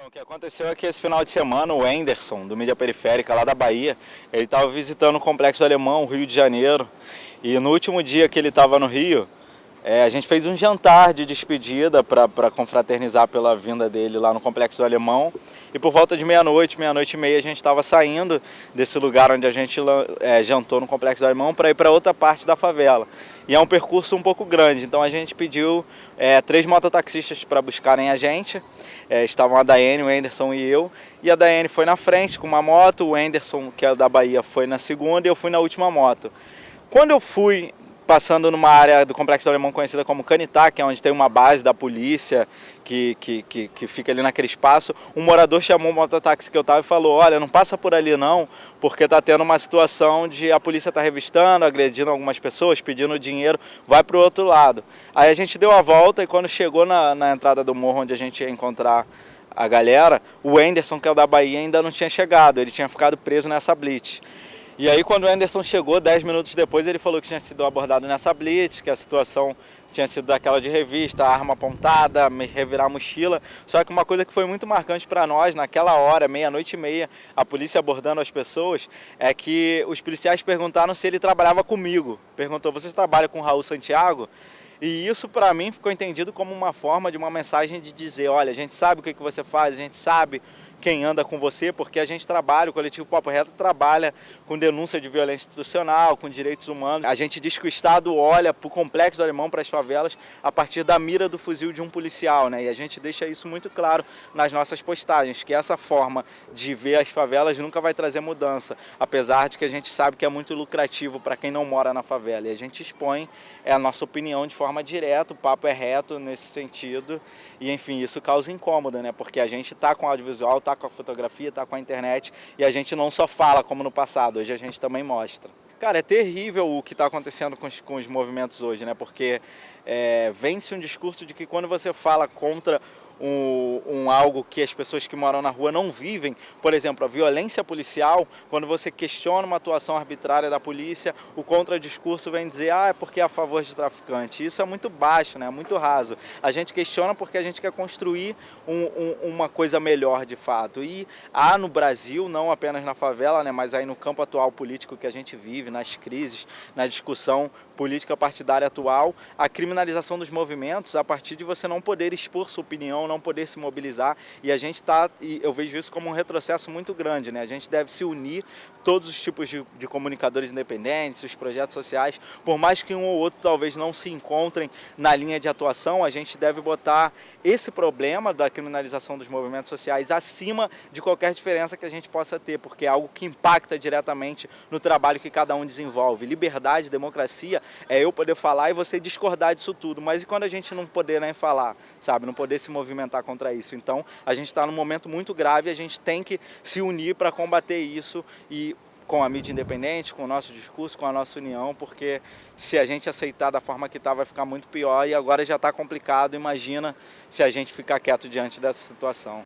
Então, o que aconteceu é que esse final de semana o Enderson, do Mídia Periférica, lá da Bahia, ele estava visitando o Complexo Alemão, Rio de Janeiro, e no último dia que ele estava no Rio, é, a gente fez um jantar de despedida para confraternizar pela vinda dele lá no Complexo do Alemão. E por volta de meia-noite, meia-noite e meia, a gente estava saindo desse lugar onde a gente é, jantou no Complexo do Alemão para ir para outra parte da favela. E é um percurso um pouco grande, então a gente pediu é, três mototaxistas para buscarem a gente. É, estavam a Daiane, o Anderson e eu. E a Daiane foi na frente com uma moto, o Anderson, que é da Bahia, foi na segunda e eu fui na última moto. Quando eu fui passando numa área do Complexo do Alemão conhecida como Canitá, que é onde tem uma base da polícia que, que, que, que fica ali naquele espaço, um morador chamou o mototáxi que eu estava e falou, olha, não passa por ali não, porque está tendo uma situação de a polícia está revistando, agredindo algumas pessoas, pedindo dinheiro, vai para o outro lado. Aí a gente deu a volta e quando chegou na, na entrada do morro onde a gente ia encontrar a galera, o Anderson, que é o da Bahia, ainda não tinha chegado, ele tinha ficado preso nessa blitz. E aí quando o Anderson chegou, 10 minutos depois, ele falou que tinha sido abordado nessa blitz, que a situação tinha sido daquela de revista, arma apontada, revirar a mochila. Só que uma coisa que foi muito marcante para nós, naquela hora, meia-noite e meia, a polícia abordando as pessoas, é que os policiais perguntaram se ele trabalhava comigo. Perguntou, você trabalha com Raul Santiago? E isso para mim ficou entendido como uma forma de uma mensagem de dizer, olha, a gente sabe o que, que você faz, a gente sabe quem anda com você, porque a gente trabalha, o coletivo Papo Reto trabalha com denúncia de violência institucional, com direitos humanos. A gente diz que o Estado olha para o complexo do Alemão, para as favelas, a partir da mira do fuzil de um policial, né? E a gente deixa isso muito claro nas nossas postagens, que essa forma de ver as favelas nunca vai trazer mudança, apesar de que a gente sabe que é muito lucrativo para quem não mora na favela. E a gente expõe é a nossa opinião de forma direta, o papo é reto nesse sentido, e enfim, isso causa incômodo, né? Porque a gente está com audiovisual, tá está com a fotografia, está com a internet e a gente não só fala como no passado, hoje a gente também mostra. Cara, é terrível o que está acontecendo com os, com os, movimentos hoje, né? Porque é, vence um discurso de que quando você fala contra um, um, algo que as pessoas que moram na rua não vivem, por exemplo, a violência policial, quando você questiona uma atuação arbitrária da polícia, o contradiscurso vem dizer, ah, é porque é a favor de traficante. Isso é muito baixo, né? é muito raso. A gente questiona porque a gente quer construir um, um, uma coisa melhor de fato. E há no Brasil, não apenas na favela, né, mas aí no campo atual político que a gente vive, nas crises, na discussão política partidária atual, a criminalização dos movimentos a partir de você não poder expor sua opinião, não poder se mobilizar. E a gente está, eu vejo isso como um retrocesso muito grande, né? A gente deve se unir, todos os tipos de, de comunicadores independentes, os projetos sociais, por mais que um ou outro talvez não se encontrem na linha de atuação, a gente deve botar esse problema da criminalização dos movimentos sociais acima de qualquer diferença que a gente possa ter, porque é algo que impacta diretamente no trabalho que cada um desenvolve. Liberdade, democracia é eu poder falar e você discordar disso tudo, mas e quando a gente não poder nem falar, sabe, não poder se movimentar argumentar contra isso. Então, a gente está num momento muito grave, a gente tem que se unir para combater isso e com a mídia independente, com o nosso discurso, com a nossa união, porque se a gente aceitar da forma que está, vai ficar muito pior e agora já está complicado. Imagina se a gente ficar quieto diante dessa situação.